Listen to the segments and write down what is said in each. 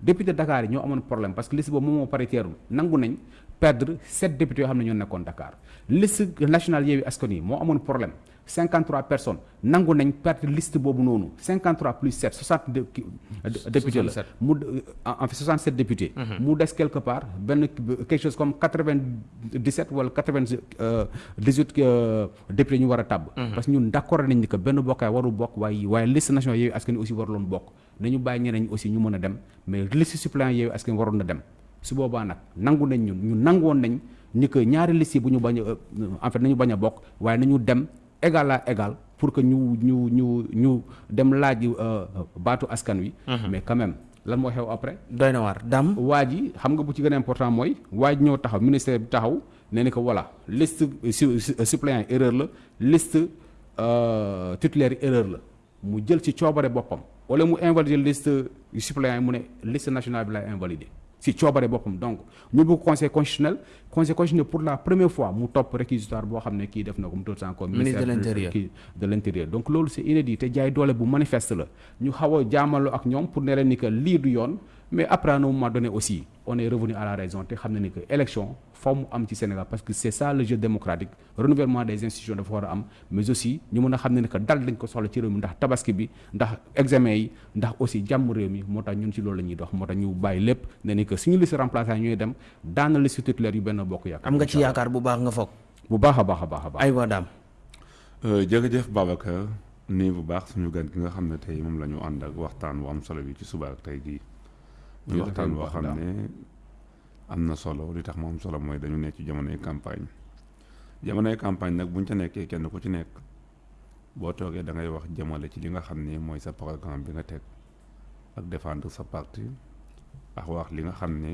député Dakar yi ñoo amoon problème parce que liste boobu moom moo paritaire nangu nañ perdre sept députés yoo xam ne ñoo nekkoon Dakar liste nationale Yewwi Askan Wi moo amoon problème. 53 personnes. Nangu nañ perdre liste boobu noonu. 53 plus 7 60 de députés la. Mu en fait 67 députés. Mu des quelque part benn quelque chose comme 97 wala 98 députés ñu war a tàbb. Parce que ñun d'accord nañ ni que benn bokkaay warul bokk waaye waaye liste nationale Yewwi Askan Wi aussi waruloon bokk nañu bàyyi ñeneen ñi aussi ñu mën a dem. Mais liste suppléant Yewwi Askan waroon na dem. Su boobaa nag nangu nañ ñun ñu nangoon nañ ni que ñaari liste yi bu ñu bañ a en fait nañu bañ a bokk waaye nañu dem égal à égal pour que ñu ñu ñu ñu dem laaj baatu askan wi. mais quand même lan moo xew après. doy na waar. Dam waa ji xam nga bu ci gën a important mooy waa ji ñëw taxaw ministère bi taxaw nee ni que voilà liste suppléant erreur la liste titulaire erreur la. Mu jël ci coobare boppam wala mu invalider liste suppléant yi mu ne liste nationale bi lay invalider. si coobare boppam. Donc ñu bëgg conseil constitutionnel conseil constitutionnel pour la première fois mu topp réquisitoire boo xam ne kii def na ko mu tudd encore ministre de de l'intérieur. Donc loolu c'est inédit te jaay doole bu manifeste la. Ñu xaw a jaamaloo ak ñoom pour ne leen ni que lii du yoon mais après à un moment donné aussi on est revenu à la raison te xam ni que élection faw mu am ci Sénégal parce que c'est ça le jeu démocratique renouvellement des institutions dafa war a am mais aussi ñu mën a xam ne ni que dal dañ ko soxla ci réew mi ndax tabaski bi ndax examen yi ndax aussi jàmm réew mi moo tax ñun ci loolu la ñuy dox moo tax ñu bàyyi lépp ne ni que suñu liste remplaçant ñooy dem daana liste titulaire yu benn bokk yaakaar. Am nga ci yaakaar bu baax nga foog. Bu baax a baax a baax a baax. Ay waa daam jërëjëf Babacar nii bu baax suñu gan gi nga xam ne tey moom la ñu ànd ak waxtaan bu am solo bi ci suba ak tey jii muy waxtaan boo xam ne am na solo li tax mu am solo mooy dañu nekk ci jamonoy campagne. Jamonoy campagne nag buñ ca nekkee kenn ku ci nekk boo toogee da ngay wax jëmale ci li nga xam ne mooy sa programme bi nga teg ak défendre sa parti ak wax li nga xam ne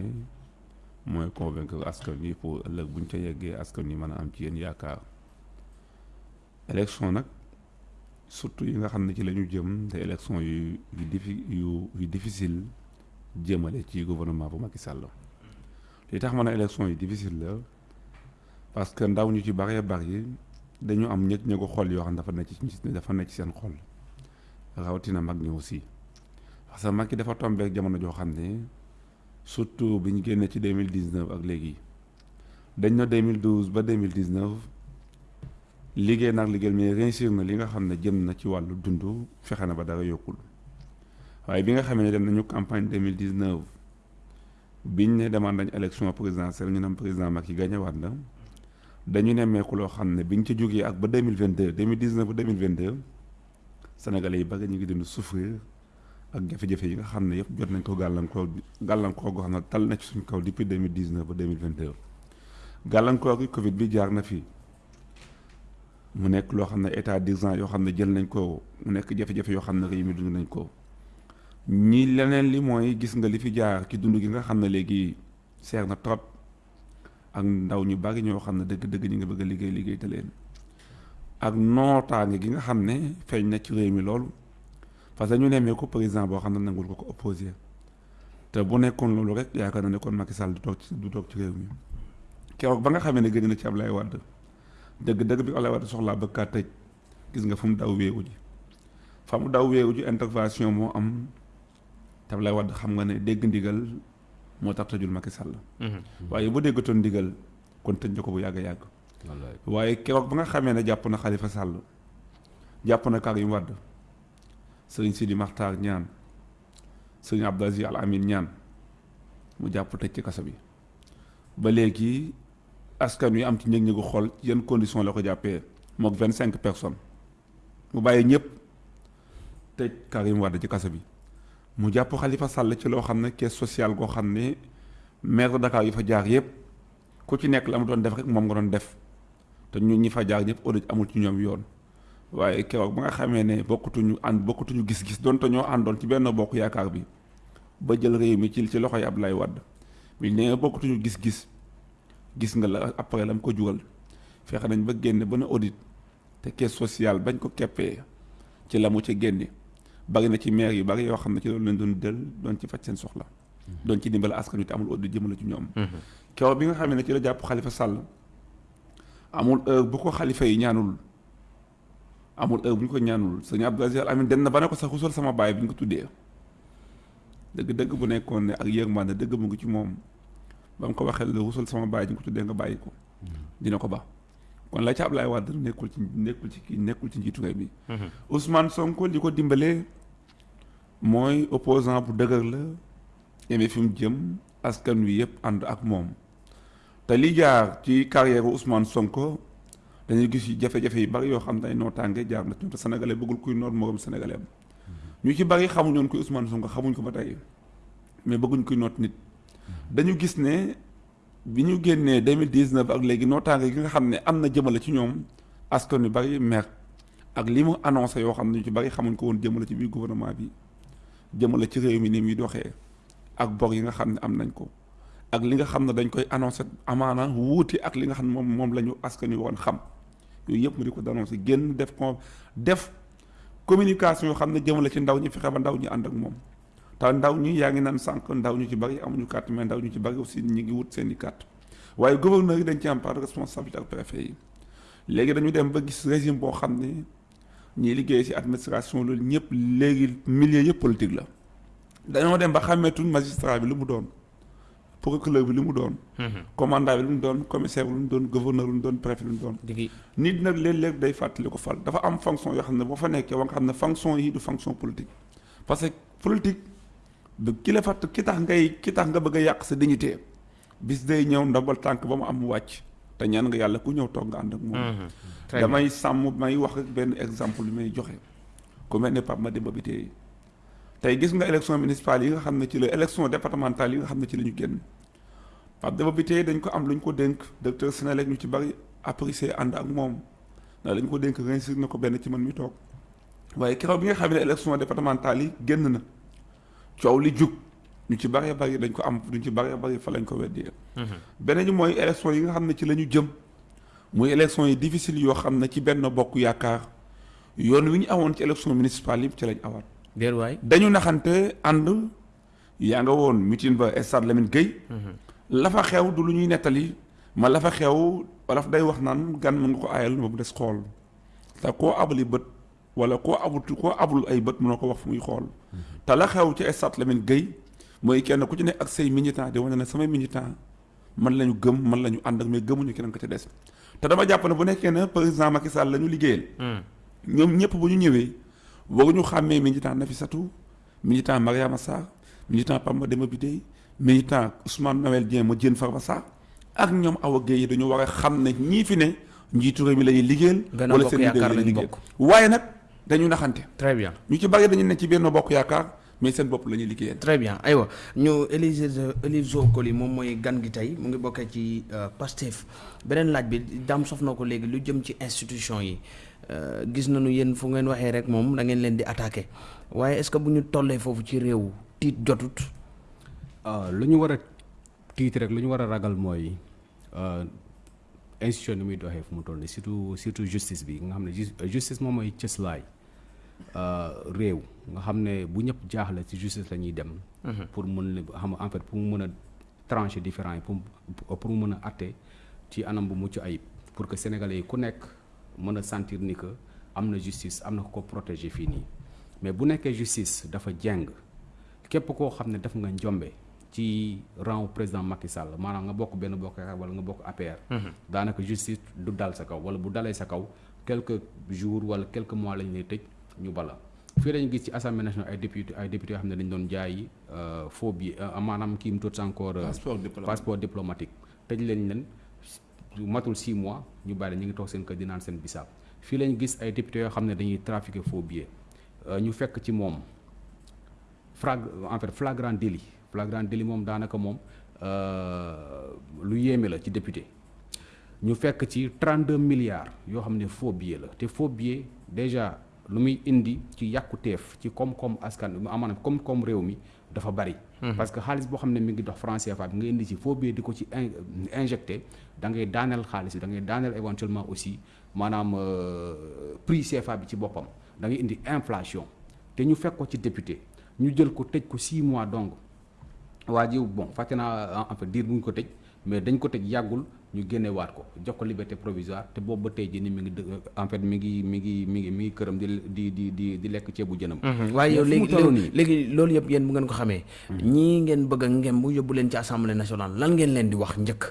mooy convaincre askan wi pour ëllëg buñ ca yeggee askan wi mën a am ci yéen yaakaar. Élection nag surtout yi nga xam ne ci la ñu jëm te élection yu yu diffi yu yu difficile jëmale gouvernement bu Macky Sall. Li tax ma ne élection difficile parce que ndaw ñu ci bëree dañu am ñëg ñëgu xol yoo xam ne dafa nekk ci dafa nekk ci seen xol rawatina mag ñi aussi. Parce que yi dafa tombeek jamono joo xam ne surtout bi ñu génnee ci deux mille dix neuf ak léegi dañ na deux mille douze ba deux mille dix neuf liggéey nag liggéey mais réussir na li nga ne jëm na ci na ba waaye bi nga xamee campagne deux mille dix neuf biñ ne demande nañ élection présidentielle président Macky gagné waat na. dañu nemmeeku loo xam ne biñ ci jógee ak ba deux mille vingt deux deux mille dix neuf ba deux mille vingt deux sénégalais souffrir ak depuis deux mille dix neuf ba deux mille vingt deux gàllankoor gi Covid fi. état d'urgence yoo. Ñi leneen li mooy gis nga li fi jaar ci dund gi nga xam ne léegi seer na trop ak ndaw ñu bari ñoo xam ne dëgg-dëgg ñi nga bëgg a liggéey liggéey te leen. ak nootaange gi nga xam ne feeñ na ci réew mi loolu. parce que ñu nemmee ko président boo xam ne nangul ko ko opposé. te bu nekkoon loolu rek yaakaar na ne kon Macky Sall du toog ci du toog ci réew mi. keroog ba nga xamee ne gën na ci Ablaye Wade. dëgg-dëgg bi Ablaye Wade soxlaa bëgg kaa tëj. gis nga fu mu daw wéeru ji. fa mu daw wéeru ji intervention moo am te Ablaye Wade xam nga ne dégg ndigal moo tax tëjul Macky Sall. waaye bu déggatoon ndigal kon tëj ko bu yàgg yàgg. waaye keroog ba nga xamee ne jàpp na Khalifa Sall jàpp na Karim Wade sëriñ Sidi Makhtar ñaan sëriñ Abdou Aziz Al Amin ñaan mu jàpp tëj ci kaso bi ba léegi askan wi am ci ñëg-ñëgu xool ci yan condition la ko jàppee vingt cinq personnes mu bàyyi ñëpp tëj Karim Wade ci kaso bi. Mu jàpp Khalifa Sall caisse sociale goo maire de Dakar yi fa jaar yëpp la mu doon def rek moom nga doon def. Te ñun ñi fa jaar ñëpp audit amul ci ñoom yoon. Waaye keroog ba nga xamee ne bokkutuñu ànd bokkutuñu gis-gis donte la après la mu ko jural. Audit caisse la. Bari na ci maire yu bari yoo xam ne ci loolu lañ doon del doon ci faj seen soxla. Doon ci dimbal askan wi te amul audit jëmale ci ñoom. Keroog bi nga xam ne ci la jàpp Khalifa Sall amul heure bu ko xalifa yi ñaanul. Amul heure bu ñu ko ñaanul. Sëñ Abdou Aziz Al Amin den na ba ne ko sax xusul sama baay bi ñu ko tuddee. Dëgg-dëgg bu nekkoon ne ak yërmande dëgg mu ngi ci moom. Ba mu ko waxee la rusul sama bàyyi ñu ko tuddee nga bàyyi ko. Dina ko ba kon la ci Ablaye Wade nekkul ci nekkul ci kii nekkul ci njiitu réew mi Ousmane Sonko li ko dimbalee mooy opposant bu dëgër la yemee fi mu jëm askan wi yëpp ànd ak moom te li jaar ci carrière Ousmane Sonko dañuy gis yi jafe-jafe yi bari yoo xam ne ay nootaange jaar na ci te sénégalais bëggul kuy noot moroom sénégalais am. Ñu ci bari xamuñu woon kuy Ousmane Sonko xamuñ ko ba tey mais bëgguñ kuy noot nit. Dañu gis ne bi ñu génnee 2019 ak léegi nootaange gi nga xam ne am na jëmale ci ñoom askan wi bari mer ak li mu annoncé yoo xam ne ñu ci bari xamuñ ko woon jëmale ci biir gouvernement bi jëmale ci réew mi ni muy doxee ak bor yi nga xam ne am nañ ko ak li nga xam ne dañ koy annoncé amaana wuuti ak li nga xam ne moom moom la ñu askan wi woon xam yooyu yëpp mu di ko annoncé génn def def communication yoo xam ne jëmale ci ndaw ñi fexe ba ndaw ñi ànd ak moom te ndaw ñi yaa ngi naan sànq ndaw ñu ci bari amuñu carte mais ndaw ñu ci bari aussi ñi ngi wut seen i carte. Waaye gouverneur yi dañ ci am part de responsabilité ak préfet yi. Léegi dañu dem ba gis régime boo xam ne ñiy liggéey ci administration loolu ñëpp léegi milieu yëpp politique la. Dañoo dem ba xàmmeetuñ magistrat bi lu mu doon procureur bi lu mu doon commandant bi lu mu doon commissaire bi lu mu doon gouverneur lu mu doon préfet lu mu doon. Digi. Nit nag léeg-léeg day fàttali ko fal. Dafa am fonction yoo xam ne boo fa nekkee wa nga xam ne fonction yi du fonction politique. Parce que politique du ki la fàtt ki tax ngay ki tax nga bëgg a yàq sa dignité. Bis day ñëw ndabal tànk ba mu am wàcc te ñaan nga yàlla ku ñëw toog nga ànd ak moom. Bien damay sàmm may wax benn exemple may joxe. Ku mel ne Pape Mademba bi tey tey gis nga élection municipale yi nga xam ne ci la élection départementale yi nga xam ne ci la ñu génn. Pape Demba bi tey dañ ko am lu ñu ko dénk. Docteur Sénélec ñu ci bari apprécié ànd ak moom. Ndax lañ ko dénk réussir na ko benn ci man mi toog. Waaye keroog bi nga xam ne élection départementale yi génn na coow li jug ñu ci bari bari dañ ko am ñu ci bari bari fa lañ ko weddee beneen ñi mooy élection yi nga xam ne ci la ñu jëm. Muy élection yi difficile yoo xam ne ci benn bokk yaakaar yoon wi ñu awoon ci élection municipale yi ci lañ awaat déet waay. Dañu naxante ànd yaa nga woon meeting ba stade Lamine Gueye. La fa xew du lu ñuy nettali ma la fa xew wala day wax naan gan mën nga ko aayal ba mu des xool. Te koo abali bët wala koo abul koo abul ay bët mënoo ko wax fu muy xool te la xew ci stade Lamine Gueye mooy kenn ku ci ne ak say militant di wane ne samay militant man la ñu gëm man la ñu ànd ak mais gëmuñu keneen ko ca des te dama jàpp ne bu nekkee ne président Macky Sall la ñu liggéeyal ñoom ñëpp bu ñu ñëwee waruñu xàmmee militant Nafissatou militant Mariama Sarr militant Pape Mademba Bitèye militant Ousmane Noël Dieng ma Diène Farba Sarr ak ñoom Awa Guèye dañu war a xam ne ñii fi ne njiitu réew mi la ñuy liggéeyal. Wala seen leader lañu liggéeyal. bokk. waaye nag dañu naxante. Très bien. ñu ci bari dañu ne ci Benno Bokk Yaakaar mais seen bopp la ñuy liggéeyal. très bien. Aywa ñu Élise Élise Zokoli moom mooy gan gi tey mu ngi bokkee ci euh, Pastef. Beneen laaj bi daam sof na ko léegi lu jëm ci institution yi. Euh, gis nañu yéen fu ngeen waxee rek moom da ngeen leen di attaqué waaye est-ce que bu ñu tollee foofu ci réew tiit jotut? Ah lu ñu war a tiit rek lu ñu war a ragal mooy euh, institution ni muy doxee fu mu toll nii surtout surtout justice bi nga xam ne jus- justice moom mooy cëslaay. euh, réew nga xam ne bu ñëpp jaaxle ci justice la ñuy dem. pour mën xam en fait pour mu mën a trancher différent yi pour pour mu mën a atte ci anam bu mucc ayib pour que sénégalais yi ku nekk mën a sentir ni que am na justice am na ko protéger fii nii mais bu nekkee justice dafa jeng. képp koo xam ne def nga njombe ci rang président Macky Sall maanaam nga bokk benn bokk wala nga bokk APR. daanaka justice du dal sa kaw wala bu dalee sa kaw quelques jours wala quelques mois lañ lay tëj ñu bala fii lañu gis ci assemblée nationale ay député ay député yoo xam ne dañ doon jaay faux billet maanaam kii mu tudd encore. euh, Passeport diplomatique. passeport diplomatique tëj leen leen matul 6 mois ñu bàyyi ñu ngi toog seen kër di naan seen bisaab fii lañu gis ay député yoo xam ne dañuy trafiquer faux billets euh, ñu fekk ci moom. frag en fait flagrant délit flagrant délit moom daanaka moom euh, lu yéeme la ci député ñu fekk ci 32 milliards yoo xam ne faux billet la te faux billet déjà lu muy indi ci yàquteef ci koom-koom askan maanaam koom-koom réew mi dafa bari. parce que xaalis boo xam ne mi ngi dox franc CFA bi nga indi ci di ko ci in injecté da ngay daaneel xaalis bi da ngay daaneel éventuellement aussi maanaam euh, prix CFA bi ci boppam da ngay indi inflation te ñu fekk ko ci député. ñu jël ko tëj ko 6 mois donc waa bon fàtte naa en fait diir bu ñu ko tëj mais dañ ko tëj yàggul ñu génnewaat ko jox ko liberté provisoire te boobu ba tey jii ni mi ngi en fait mi ngi mi ngi mi ngi mi ngi këram di di di di di lekk ceebu jënam. waaye yow Mais fu mu léegi toll léegi léegi loolu yëpp yéen bu ngeen ko xamee. Ñii ngeen bëgg a ngem bu yóbbu leen ci assemblée nationale lan ngeen leen di wax njëkk?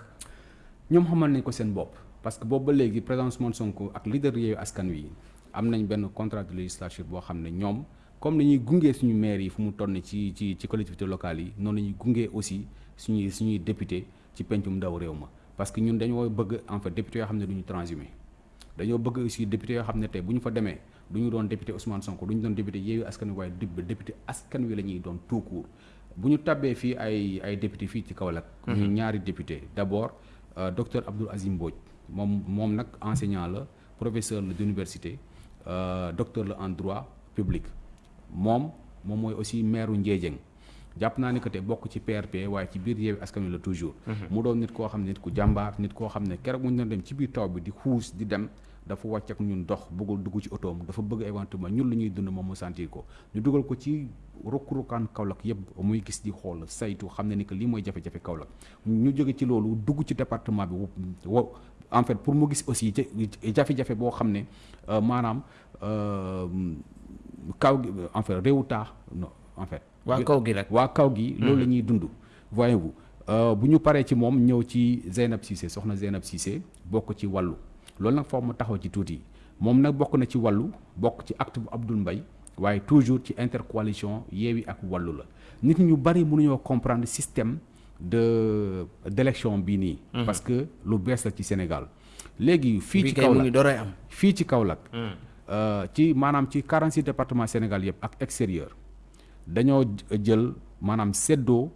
Ñoom xamal nañ ko seen bopp parce que boobu ba léegi président Ousmane Sonko ak leader Yewwi Askan Wi am nañ benn contrat de législature boo xam ne ñoom comme ni ñuy gungee suñu maire yi fu mu toll nii ci ci ci collectivités locales yi noonu la ñuy gungee aussi suñuy suñuy député ci pencum ndaw réew ma parce que ñun dañoo bëgg en fait député yoo xam ne du ñu transhumé. Dañoo bëgg aussi député yoo xam ne tey bu ñu fa demee du ñu doon député Ousmane Sonko du ñu doon député Yewwi Askan Wi waaye dib- député askan wi la ñuy doon tout court. Bu ñu tabbee fii ay ay député fii ci Kaolack ñu ñaari député. D'abord euh, docteur Abdoul Azim Mbodj. Moom moom nag enseignant la professeur la d'université euh, docteur la en droit public. Moom moom mooy aussi maire u Ndiédiène jàpp naa ni que te bokk ci PRP waaye ci biir Yewwi Askan la toujours. mu doon nit koo xam ne nit ku jàmbaar nit koo xam ne keroog bu ñu dem ci biir taw bi di xuus di dem dafa wàcc ak ñun dox bëggul dugg ci otoom dafa bëgg éventuellement ñun lu ñuy dund moom mu sentir ko. ñu dugal ko ci rukk-rukkaan Kaolack yëpp muy gis di xool saytu xam ne ni que lii mooy jafe-jafe Kaolack. ñu jóge ci loolu dugg ci département bi wo en fait pour mu gis aussi ja- jafe-jafe boo xam ne euh, maanaam euh, kaw en fait réewu taax non en fait waa kaw gi rek waa kaw gi loolu la ñuy dund. Voyez-vous euh, bu ñu paree ci moom ñëw ci Zeynab Cissé soxna Zeynab Cissé bokk ci wàllu loolu nag foofu ma taxaw ci tuuti. Moom nag bokk na ci wàllu bokk ci acte bu Abdoul Mbaye waaye toujours ci intercoalition Yewwi ak wàllu la. Nit ñu bari mënuñoo comprendre système de d'élection bii nii. Parce que lu bees la ci Sénégal. Léegi fii ci mu Kaolack dooree am. fii ci Kaolack euh, ci maanaam ci 46 départements Sénégal yëpp ak extérieur dañoo jël maanaam seddoo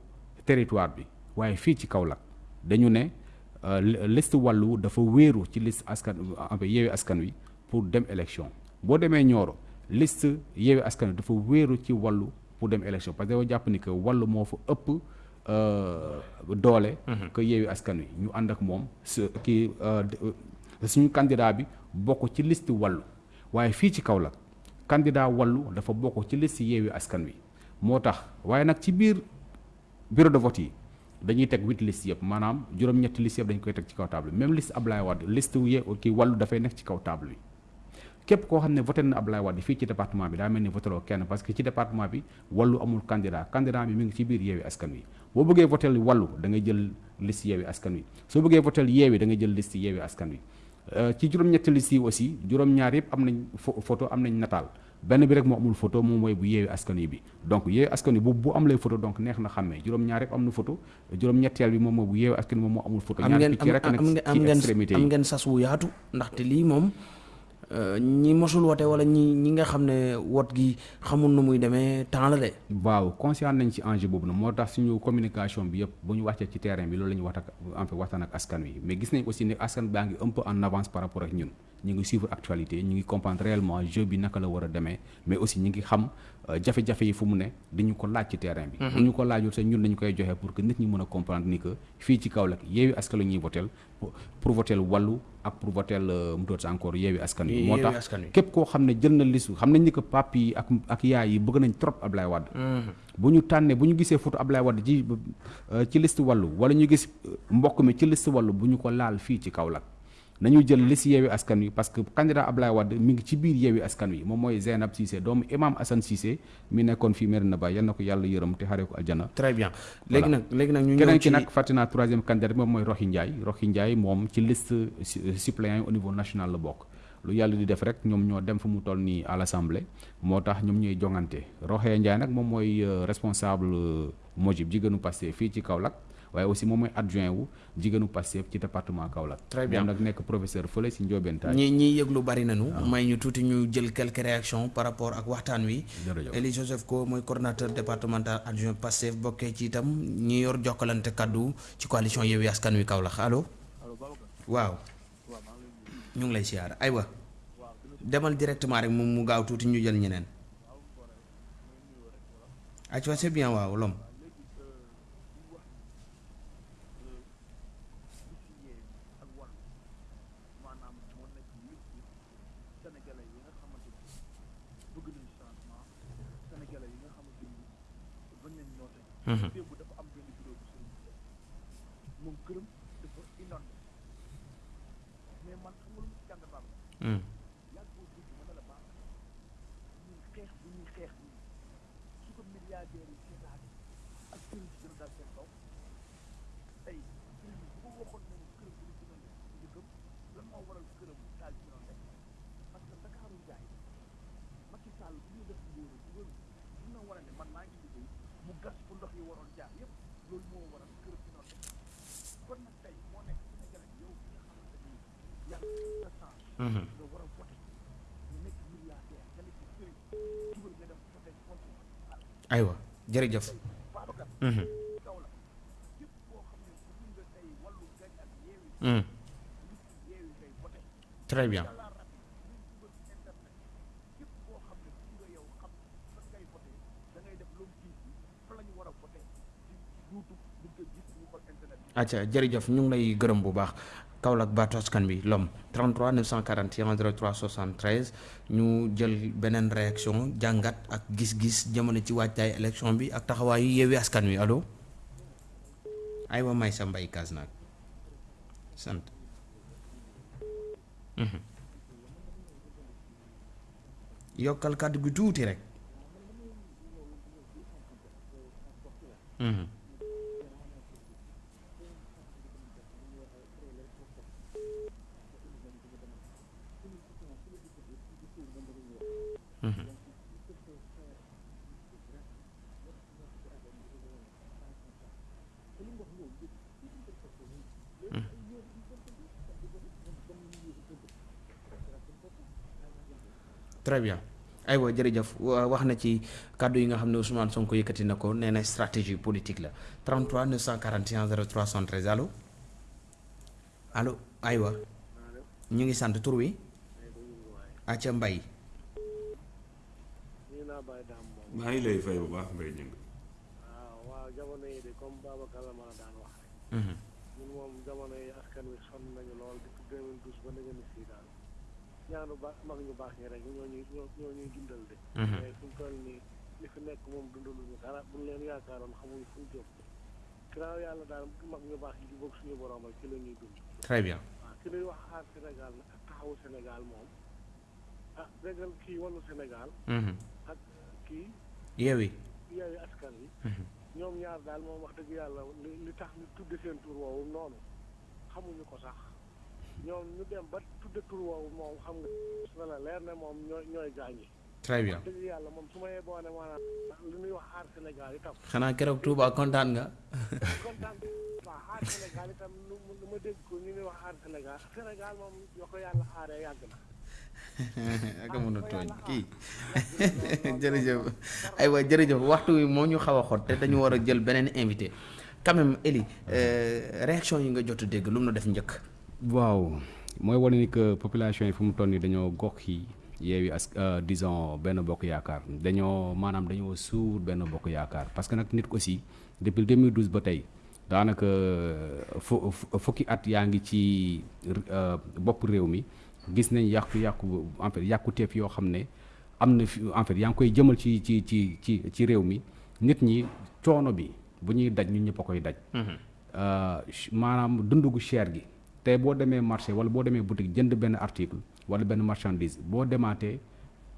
territoire bi. waaye fii ci Kaolack dañu ne euh, li- liste wàllu dafa wéeru ci liste askan Yewwi Askan Wi pour dem élection. Boo demee Nioro liste Yewwi Askan Wi dafa wéeru ci wàllu pour dem élection. Parce que dañoo jàpp ni que wàllu moo fa ëpp euh, doole que Yewwi Askan Wi. Ñu ànd ak moom su kii euh, suñu candidat bi bokk ci liste wàllu. Waaye fii ci Kaolack candidat wàllu dafa bokk ci liste Yewwi Askan Wi moo tax waaye nag ci biir bureau de vote yi dañuy teg huit liste yëpp. Maanaam juróom-ñetti liste yëpp dañ koy teg ci kaw table même liste Ablaye Wade liste ye kii wàllu dafay nekk ci kaw table bi képp koo xam ne voté na Ablaye Wade fii ci département bi daa mel ni voté loo kenn parce que ci département bi wàllu amul candidat. Candidat bi mi ngi ci biir Yewwi Askan Wi. Boo bëggee voté wàllu da ngay jël liste Yewwi Askan Wi. Soo bëggee voté Yewwi da ngay jël liste Yewwi Askan Wi. Euh, ci juróom-ñetti liste yi aussi juróom-ñaar yëpp am nañ pho- photo am nañ nataal benn bi rek moo amul photo moom mooy bu Yewwi Askan Wi bi. Donc Yewwi Askan Wi bu bu am lay photo donc neex na xàmmee. Juróom-ñaar yëpp am na photo juróom-ñetteel bi moom mooy bu Yewwi Askan moom moo amul photo. Am ñaar picc rek am nag am am ci extrémité am yi ngeen sas wu yaatu ndaxte lii moom euh, ñi mosul wote wala ñi ñi nga xam ne wot gi xamul nu muy demee temps la de. Waaw conscient nañ ci enjeu boobu nag moo tax suñu communication bi yëpp bu ñu wàccee ci terrain bi loolu la ñuy wax ak en fait waxtaan ak askan wi. Mais gis nañ aussi ne askan baa ngi un peu en avance par rapport ak ñun ñu ngi suivre actualité ñu ngi comprendre réellement jeu bi naka la war a demee mais aussi ñu ngi xam euh, jafe-jafe yi fu mu ne dañu ko laaj ci terrain bi. Bu ñu ko laajul sax ñun dañu koy joxe pour que nit ñi mën a comprendre ni que fii ci Kaolack Yewwi Askan la ñuy votel pour votel wàllu ak pour votel euh, mu doot encore Yewwi Askan wi. Moo Yewwi tax Askan Wi. képp koo xam ne jël na liste xam nañ ni que pape yi ak ak yaay yi bëgg nañ trop Ablaye Wade. Bu ñu tànnee bu ñu gisee photo Ablaye Wade ci euh, ci liste wàllu wala ñu gis euh, mbokk mi ci liste wàllu bu ñu ko laal fii ci Kaolack nañu jël liste Yewwi Askan Wi. Parce que candidat Ablaye Wade mi ngi ci biir Yewwi Askan Wi. Moom mooy Zeynab Cissé doomu imam Assane Cissé mi nekkoon fii Medina Baye yal na ko yàlla yërëm te xaree ko aljana. Très bien. Léegi nag léegi nag ñu ñëw ci ki nag fàtte naa troisième candidat bi moom mooy Roxi Ndiaye. Roxi Ndiaye moom ci liste su- suppléant au niveau national la bokk. Lu yàlla di def rek ñoom ñoo dem fu mu toll nii à l'assemblée. Moo tax ñoom ñooy jongante. Roxee Ndiaye nag moom mooy euh, responsable euh, Mojib jigéenu Pastef fii ci Kaolack waaye aussi moom mooy adjoint wu jigéenu Pastef ci département Kaolack. Très bien. moom nag nekk professeur fële si Ndiobène Taye ñi ñi yëglu bari nañu. May ñu tuuti ñu jël quelques réactions par rapport ak waxtaan wi. Eli Joseph Ko mooy coordonnateur départemental adjoint Pastef bokkee ci itam ñi yor jokkalante kaddu ci coalition Yewwi Askan Wi Kaolack. Allo? Waaw. Ñu ngi lay siyaar aywa. Demal directement rek mu mu gaaw tuuti ñu jël ñeneen. Acwa c'est bien waaw lom Mm-hmm. Ñu ko internet bi acca jërëjëf ñu ngi lay gërëm bu baax Kaolack baatu askan bi lom. 33 941 03 73 ñu jël beneen réaction jàngat ak gis-gis jamono ci waajtaay élection bi ak taxawaayu yeewi askan wi. Allo? Aywa may sa mbay kaas naag. Sant. Mhm. yokkal kàddu gi tuuti rek très bien aywa jërëjëf wa- wax na ci kàddu yi nga xam ne Ousmane Sonko yëkkati na ko nee na stratégie politique la 33 941 03 73 allo? Allo aywa ñu ngi sant tur wi? Mbay bàyyi daam moom maa ngi lay fay bu baax mbay ñëng waaw waaw jamono yi de comme Babacar la mën a daan wax rek. Mhm. ñun moom jamono yi ñaanu ba mag ñu baax ñi rek ñoo ñuy ñoo ñuy dundal de Mhm. mais fu mu toll nii li fi nekk moom dundaluñu dara buñ leen yaakaaroon xamuñu fu ñu jëm ginnaaw yàlla daal mag ñu baax yi di bokk suñu borom ak ci la ñuy dund très bien waaw ci luy wax aar Sénégal nag ak taxawu Sénégal moom ah déggal kii wàllu Sénégal Mhm. ak kii yeewi yeewi askan wi ñoom ñaar daal moom wax dëgg yàlla li li tax ñu tudde seen tur woowu noonu xamuñu ko sax ñoom ñu dem ba tudde tur woowu moom xam nga na la leer ne moom ñooy ñooy gaañi. Très bien. Dëgg yàlla moom su ma yeboo ne maanaam li ñuy wax aar Sénégal itam. Xanaa keroog Touba kontaan nga? Kontaan waaw aar Sénégal itam lu lu ma dégg ko ñu ñuy wax aar Sénégal. Sénégal moom yoo ko yàlla aaree yàgg na. Ak mën a tooñ. kii. jërëjëf. Aywa jërëjëf. Waxtu wi moo ñu xaw a xot te dañu war a jël beneen invité. Quand même Eli euh, réaction yi nga jot a dégg lu mu def njëkk waaw mooy wane ni que population yi fu mu toll nii dañoo gox yi yeewi as euh, disons benn bokk yaakaar. Dañoo maanaam dañoo suur benn bokk yaakaar. Parce que nag nit aussi depuis 2012 ba tey daanaka fu fu- fukki at yaa ngi ci euh, bopp réew mi gis nañ yàqu-yàqu en fait yàquteef yoo xam ne am na fi en fait yaa ngi koy jëmal ci ci ci ci ci réew mi. Nit ñi coono bi bu ñuy daj ñun ñëpp a koy daj. Euh, ch- maanaam dundu gu cher gi tey boo demee marché wala boo demee boutique jënd benn article wala benn marchandise boo demaatee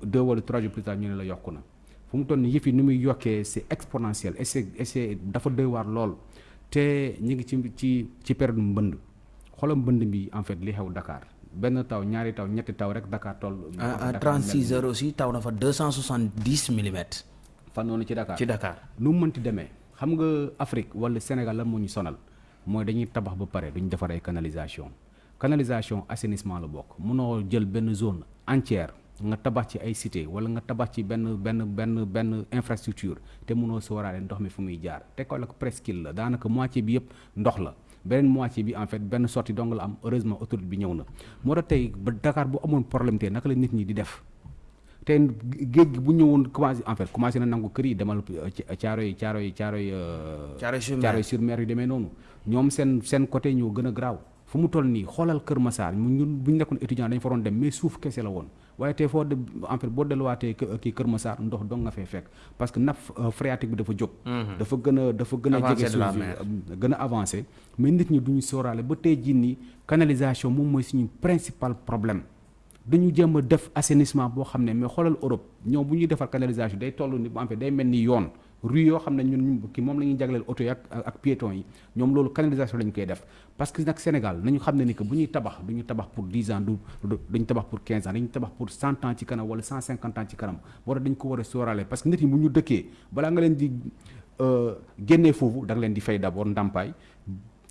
deux wala trois jours plus tard ñu ne la yokku na. Fu mu toll nii yëf yi ni muy yokkee c'est exponentiel et c'est et c'est dafa doy waar lool. Te ñu ngi ci ci ci période mbënd. Xoolal mbënd bi en fait li xew Dakar. Benn taw ñaari taw ñetti taw rek Dakar toll. à à Dakar 36 mel- heures aussi taw na fa 270 millimètres. Fan noonu ci Dakar. ci Dakar. Nu mu mënti demee? Xam nga Afrique wala Sénégal lan moo ñu sonal mooy dañuy tabax ba pare duñ defar ay canalisation. Canalisation assainissement la bokk. Munoo jël benn zone entière nga tabax ci ay cité wala nga tabax ci benn benn benn benn infrastructure te munoo sóoraale ndox mi fu muy jaar. Te ko la ko presqu'île la daanaka moitié bi yëpp ndox la. Beneen moitié bi en fait benn sortie dong la am. Heureusement autoroute bi ñëw na. Tey ba Dakar bu amoon problème te naka la nit ñi di def te géej gi bu ñëwoon commencé en fait commencé na nangu kër yi demal ci caaro yi caaro yi caaro yi Thiaroye sur Mer. Thiaroye sur Mer yu demee noonu. Ñoom seen seen côté ñoo gën a garaaw. Fu mu toll nii xoolal Kër Massar mu ñun bu ñu nekkoon étudiant dañu fa doon dem mais suuf kese la woon. Waaye tey foo de en fait boo delluwaatee kii Kër Massar ndox dong nga fay fekk. Parce que nappe euh, phréatique bi dafa jóg. Dafa gën a dafa gën a Avancé jege de la suuf mer. bi gën a avancé mais nit ñi duñu sóoraale ba tey jii nii canalisation moom mooy suñu principal problème dañu jéem a def assainissement boo xam ne mais xoolal Europe ñoom bu ñuy defar canalisation day toll ni en fait day mel ni yoon rue yoo xam ne ñun ki moom la ñuy jagleel oto yi ak ak piétons yi ñoom loolu canalisation la ñu koy def parce que nag Sénégal nañu xam ne ni que bu ñuy tabax du ñu tabax pour 10 ans du du duñu tabax pour 15 ans dañu tabax pour 100 ans ci kanam wala 150 ans ci kanam war dañ ko war a sóoraale parce que nit ñi bu ñu dëkkee balaa nga leen di euh, génnee foofu da nga leen di fay d'abord ndàmpaay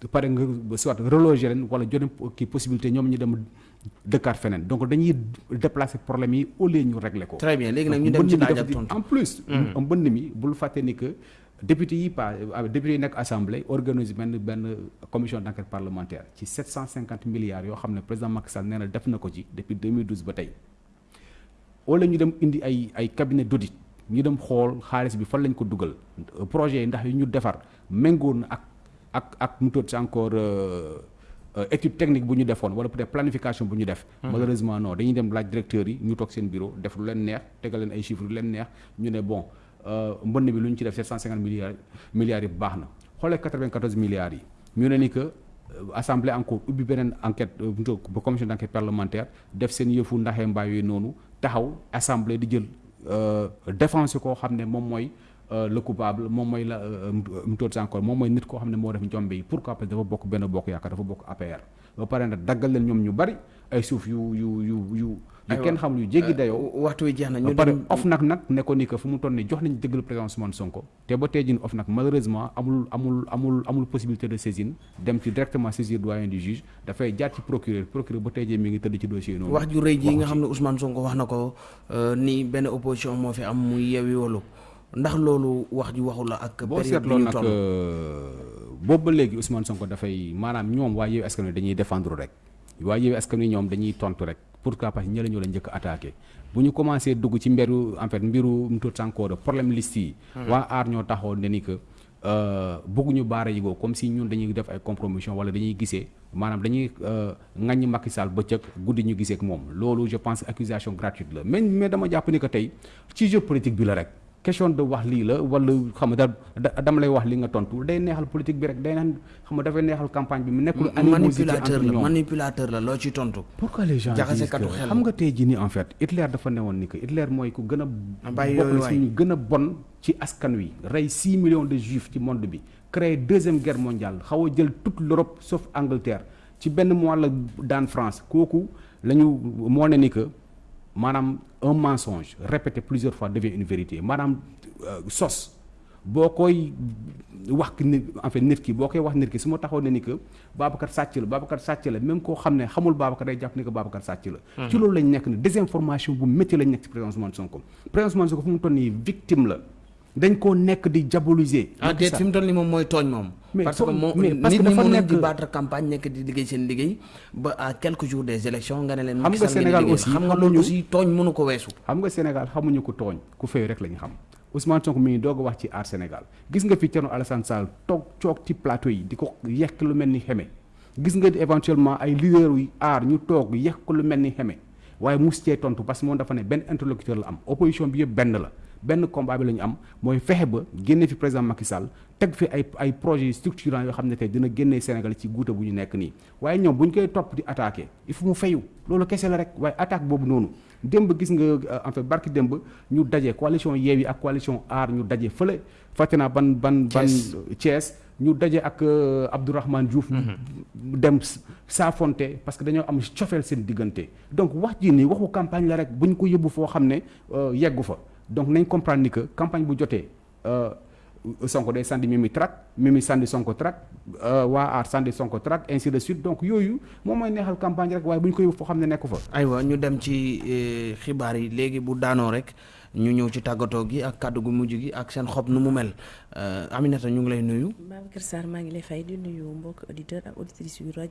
pare nga soit reloger leen wala joxe kii possibilité ñoom ñu dem dëkkaat feneen. Donc dañuy déplacer problème yi au lieu ñu régler ko. très bien. Léegi nag ñu mbënn dem ci mi laaj dafa ak di- tontu. en plus. mi bul fàtte ni que député yi pas député yi nekk assemblée organise benn benn commission d' enquête parlementaire ci 750 milliards yoo xam ne président Macky Sall nee na def na ko ci depuis 2012 ba tey. Wala ñu dem indi ay ay cabinet d' audit ñu dem xool xaalis bi fan lañ ko dugal. Projet yi ndax yu ñu defar méngóo na ak ak ak mu tudd si encore euh, euh, étude technique bu ñu defoon wala peut-être planification bu ñu def. malheureusement non dañuy dem laaj directeurs yi ñu toog seen bureau def lu leen neex tegal leen ay chiffres lu leen neex ñu ne bon euh, mbënn bi lu ñu ci def 750 milliards milliards yi baax na xoolee 94 milliards yi ñu ne ni que. euh, assemblée encore ubbi beneen enquête euh, ba commission d' enquête parlementaire def seen yëfu ndaxee mbaay yooyu noonu taxaw assemblée di jël euh, défense koo xam ne moom mooy euh, le coupable moom mooy la mu tudd encore moom mooy nit koo xam ne moo def njombe yi. Pourquoi? Parce que dafa bokk benn bokk yaakaar dafa bokk APR ba pare nag daggal leen ñoom ñu bari ay suuf yu yu yu yu yu Aywa. kenn xamul yu jéggi dayoo. Waxtu wi jeex na ñu pare dem of nag nag ne ko ni que fu mu toll nii jox nañu dëggal président Ousmane Sonko. Te ba tey jii of nag malheureusement amul amul amul amul possibilité de saisine. Dem ci directement saisir doyen du juge. Dafay jaar ci procureur. Procureur ba tey jii mi ngi tëdd ci dossier noonu. wax ju rëy ji nga waxu xam ne Ousmane Sonko wax na ko euh, ni benn opposition moo fi am muy Yewwi Wallu ndax loolu wax ju waxu la ak période bi ñu toll. boobu ba léegi Ousmane Sonko dafay maanaam ñoom waa Yewwi Askan Wi dañuy défendre rek. Waa Yewwi Askan Wi ñoom dañuy tontu rek. Pourquoi parce que ñële ñoo la njëkk a attaqué. Bu ñu commencé dugg ci mberu en fait mbiru mu tudd encore problème liste yi. Waa aar ñoo taxaw ne ni que euh, bëgguñu baara yigoo comme si ñun dañuy def ay compromission wala dañuy gisee maanaam dañuy euh, ŋaññi Macky Sall bëccëg guddi ñu gisee ak moom. Loolu je pense accusation gratuite la. Mais mais dama jàpp ni que tey ci jeu politique bi la rek question de wax lii la wala xam nga da dama lay wax li nga tontu day neexal politique bi rek day naan xam nga dafay neexal campagne bi mu nekkul manipulateur la manipulateur la loo ci tontu pourquoi les gens disent katu que- xel. xam nga tey jii nii en fait Hitler dafa newoon ni que Hitler mooy ku gën a bàyyi bokk yooyu na waay. si ñu gën a bon ci askan wi. Rey 6 millions de juifs ci monde bi. Créé deuxième guerre mondiale. Xaw a jël toute l'Europe sauf Angleterre. Ci benn mois la daan France. Kooku la ñu moo ne ni que maanaam un mensonge répété plusieurs fois devient une vérité. Maanaam euh, sos boo koy wax en fait nit ki boo koy wax nit ki su ma taxaw ne ni que Babacar sàcc la Babacar sàcc la même koo xam ne xamul Babacar day jàpp ni que Babacar sàcc la. ci loolu lañ nekk ni désinformation bu métti lañ nekk ci président Ousmane Sonko. Président Ousmane Sonko fu mu toll nii victime la dañ koo nekk di diaboliser. ah déet fi mu toll nii moom mooy tooñ moom parce que moom nit ñi dafa mën nañ di battre campagne nekk di liggéey seen liggéey ba à quelques jours des élections nga ne leen Xam nga Sénégal aussi xam nga loolu aussi tooñ mënu ko weesu. Xam nga Sénégal xamuñu ko tooñ ku fay rek la ñu xam. Ousmane Sonko mi ngi doog wax ci aar Sénégal. Gis nga fi Thierno Alassane Sall toog coog ci plateau yi di ko yekk lu mel ni xeme. Gis nga éventuellement ay leader yu aar ñu toog yekk lu mel ni xeme. Waaye mus cee tontu parce que moom dafa ne benn interlocuteur la am. Opposition bi yëpp benn la benn combat bi la ñu am mooy fexe ba génne fi président Macky Sall teg fi ay ay projets structurants yoo xam ne tey dina génnee Sénégal ci guuta bu ñu nekk nii. Waaye ñoom bu ñu koy topp di attaqué il faut mu fayu. Loolu kese la rek waaye attaque boobu noonu. Démb gis nga euh, en fait barki démb ñu daje coalition Yewwi ak coalition aar ñu daje fële. Fàtte naa ban ban ban Thiès. Ñu daje ak euh, Abdourahmane Diouf. Dem s- saafonte parce que dañoo am cofeel seen diggante. Donc wax ji nii waxu campagne la rek bu ñu ko yóbbu foo xam ne yeggu fa donc nañ comprendre ni que campagne bu jotee euh, Sonko day sandi Mimi track Mimi sandi Sonko track euh, waa aar sandi Sonko track ainsi de suite. Donc yooyu moom mooy neexal campagne rek waaye bu ñu ko yóbbu foo xam ne nekku fa. Aywa ñu dem ci xibaar yi. Léegi bu daanoo rek ñu ñëw ci tàggatoo gi ak kàddu gu mujj gi ak seen xob nu mu mel. Euh, Aminata ñu ngi lay nuyu. Babacar Sarr maa ngi lay fay di nuyu mbokk auditeur ak auditrice yu rajo